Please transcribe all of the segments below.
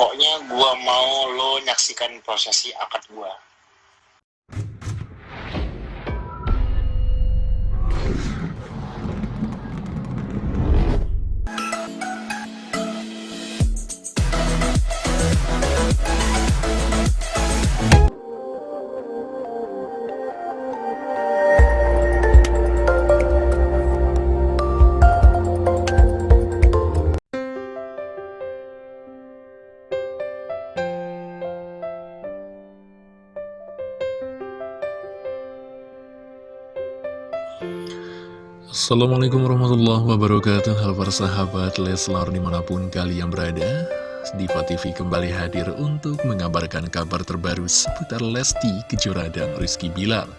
Pokoknya gua mau lo nyaksikan prosesi akad gua. Assalamualaikum warahmatullahi wabarakatuh. Halo para sahabat Leslar di mana pun kalian berada Diva TV kembali hadir untuk mengabarkan kabar terbaru seputar Lesti Kejora dan Rizky Bilar.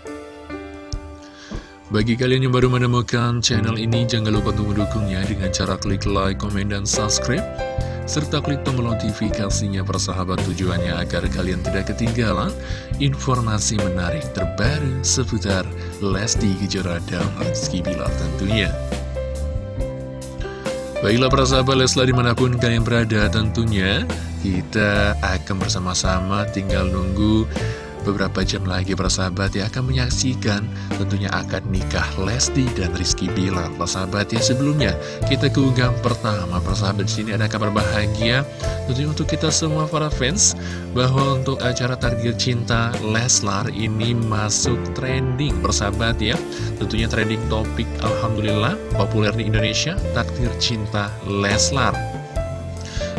Bagi kalian yang baru menemukan channel ini Jangan lupa untuk mendukungnya dengan cara klik like, komen, dan subscribe serta klik tombol notifikasinya persahabat tujuannya agar kalian tidak ketinggalan informasi menarik terbaru seputar Lesti Kejora dan Rizky Bilar tentunya. Baiklah persahabat Leslar di mana pun kalian berada tentunya kita akan bersama-sama tinggal nunggu Beberapa jam lagi persahabat ya akan menyaksikan tentunya akad nikah Lesti dan Rizky Bilar. Persahabat ya sebelumnya kita ke unggahan pertama persahabat di sini ada kabar bahagia tentunya untuk kita semua para fans bahwa untuk acara target cinta Leslar ini masuk trending persahabat ya. Tentunya trending topik Alhamdulillah populer di Indonesia takdir cinta Leslar.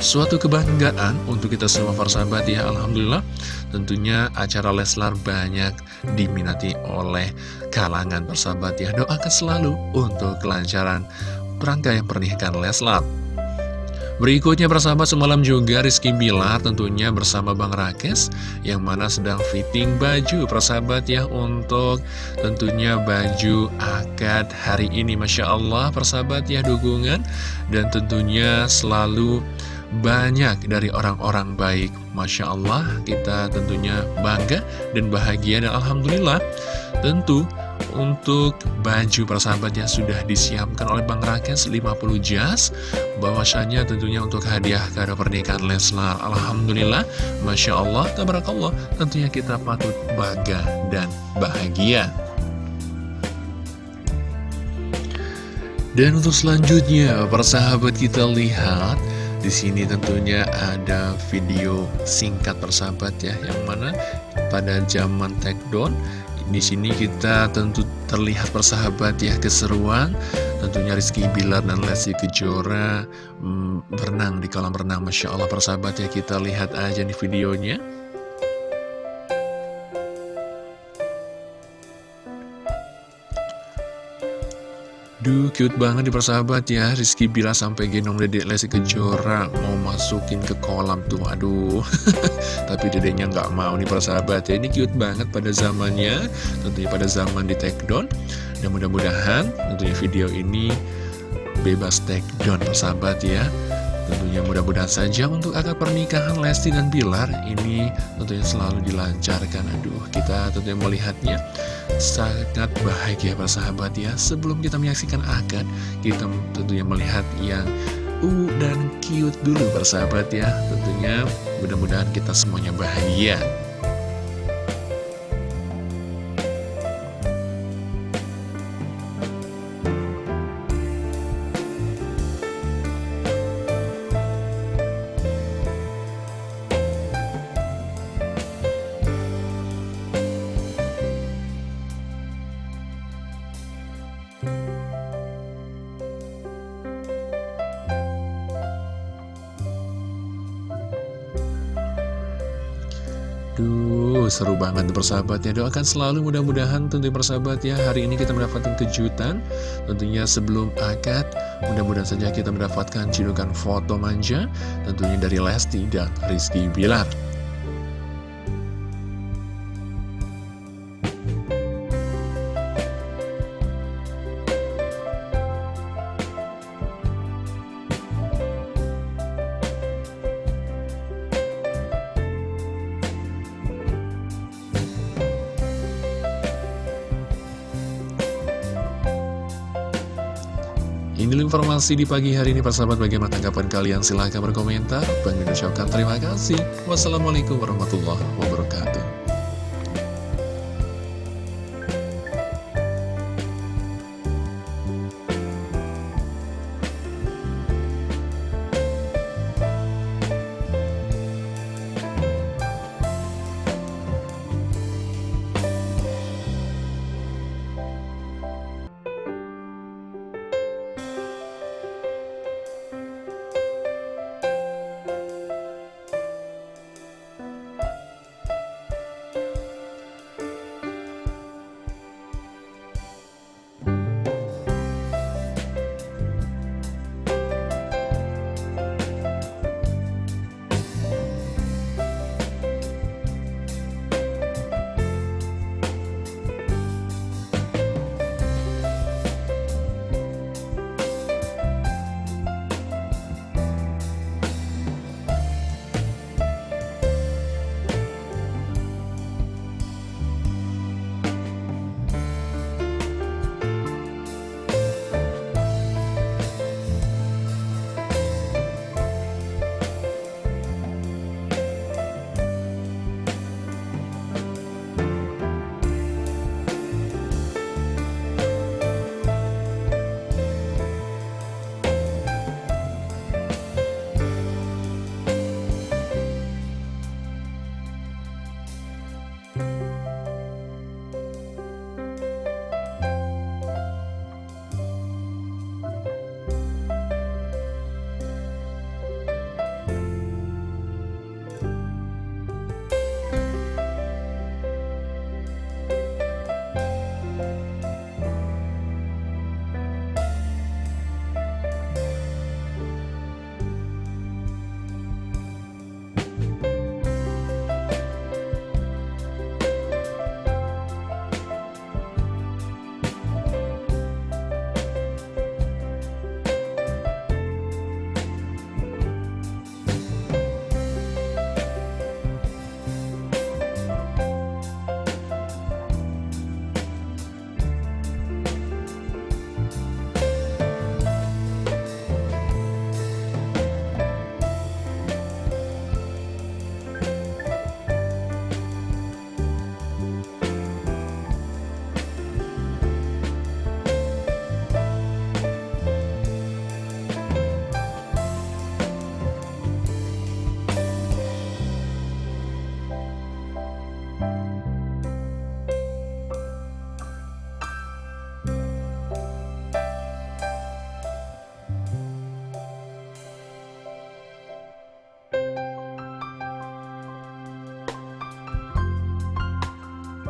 Suatu kebanggaan untuk kita semua para sahabat ya Alhamdulillah. Tentunya acara Leslar banyak diminati oleh kalangan persahabat ya. Doakan selalu untuk kelancaran perangkaian pernikahan Leslar. Berikutnya persahabat semalam juga Rizky Bilar tentunya bersama Bang Rakes Yang mana sedang fitting baju persahabat ya Untuk tentunya baju akad hari ini. Masya Allah persahabat ya dukungan. Dan tentunya selalu banyak dari orang-orang baik. Masya Allah kita tentunya bangga dan bahagia dan Alhamdulillah. Tentu untuk baju persahabat yang sudah disiapkan oleh Bang Rakes 50 jas bahwasanya tentunya untuk hadiah kado pernikahan Leslar. Alhamdulillah Masya Allah Tabarakallah tentunya kita patut bangga dan bahagia. Dan untuk selanjutnya persahabat kita lihat di sini tentunya ada video singkat persahabat ya, yang mana pada zaman take down di sini kita tentu terlihat persahabat ya keseruan. Tentunya Rizky Bilar dan Lesti Kejora hmm, berenang di kolam renang Masya Allah persahabat ya kita lihat aja di videonya Duh, cute banget nih persahabat ya. Rizky Bila sampai gendong dedek Lesti Kejora. Mau masukin ke kolam tuh Aduh. Tapi dedeknya nggak mau nih persahabat ya. Ini cute banget pada zamannya. Tentunya pada zaman di take down Dan mudah-mudahan tentunya video ini Bebas take down persahabat ya Tentunya mudah-mudahan saja untuk akad pernikahan Lesti dan Bilar ini tentunya selalu dilancarkan. Aduh, kita tentunya melihatnya sangat bahagia sahabat ya. Sebelum kita menyaksikan akad, kita tentunya melihat yang uh dan cute dulu persahabat ya. Tentunya mudah-mudahan kita semuanya bahagia. Duh, seru banget persahabat ya Doakan selalu mudah-mudahan tentu persahabat ya Hari ini kita mendapatkan kejutan. Tentunya sebelum akad Mudah-mudahan saja kita mendapatkan cidukan foto manja Tentunya dari Lesti dan Rizky Bilar Ini informasi di pagi hari ini persahabat bagaimana tanggapan kalian silahkan berkomentar. Bang ucapkan terima kasih. Wassalamualaikum warahmatullahi wabarakatuh.